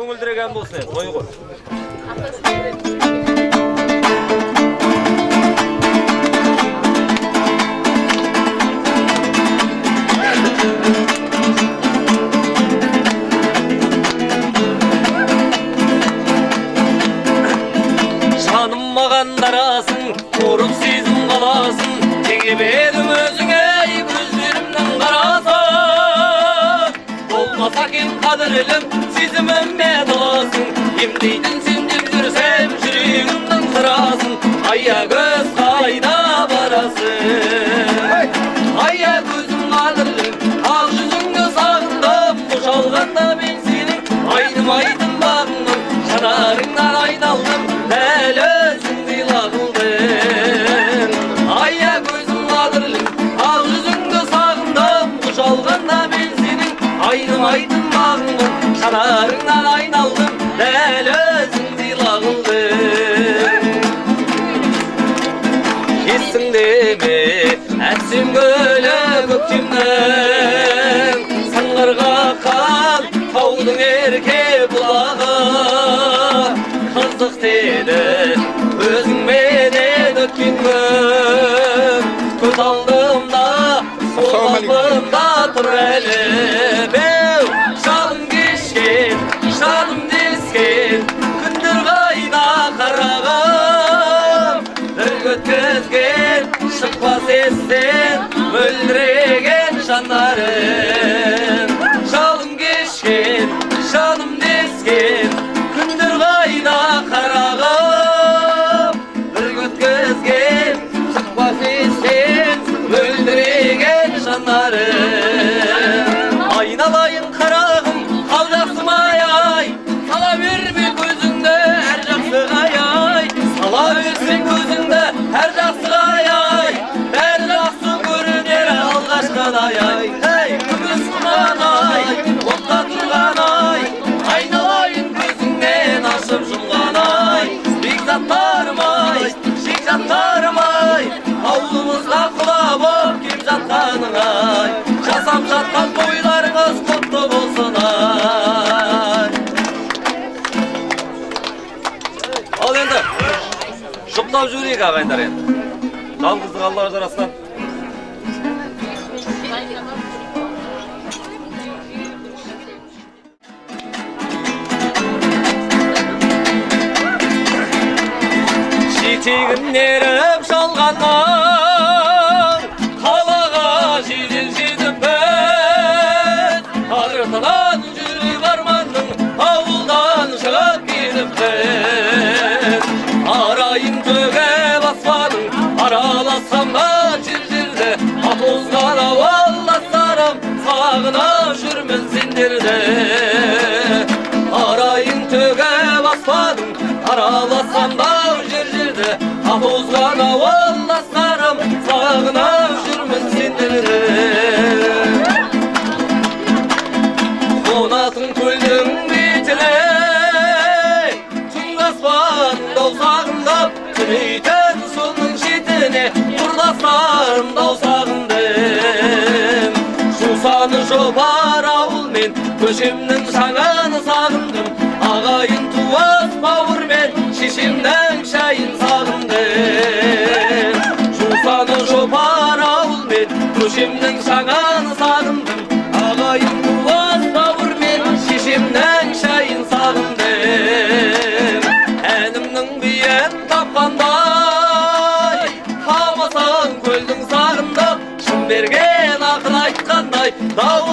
көңілдіреген болсын енді той ғой маған дарасын ұрып сезім қаласын өзіңе болмаса екен қадірлім сезіміме таласың емдейтін сен деп жүрсем жүрегімнің сырасын аягөз қайда барасың аягөзім қадірлім ақ жүзіңді сағындым қошалғанда мен сенің айдым бағыңмын жанарыңнан айналдым айдым айдым бағыңмын жанарыңнан айналдым дәл өзіңдей лағылдым есіңде ме әсем гүлі көктемнің сыңғырға қал таудың ерке бұлағы қызық деді өзіңменен өткен күн естен мөлдіреген жанарың жалын кешкен жаным дескен жұптап жіберейік ағайындар енді жалғыздық аллаға жарасқан жетегін еріп жалғаннан қалаға жедел жетіп біз араласам да жер жерді апозған ауылдастарым сағынып жүрмін сендерді арайын төгіп аспадың араласам да жер жерді апозған ауылдастарым сағынып жүрмін сендерді қонатын көлдің бетіне түнгі аспанды сағындап түнейтін көшемнің шаңын сағындым ағайын туыс бауырмен шешемнің шайын сағындым жусаны жопар ауылмен көшемнің шаңын сағындым ағайын туыс бауырмен шешемнің шайын сағындым әнімнің биен тапқандай тамасаң көлдің сағындап шын берген ақыл айтқандай дау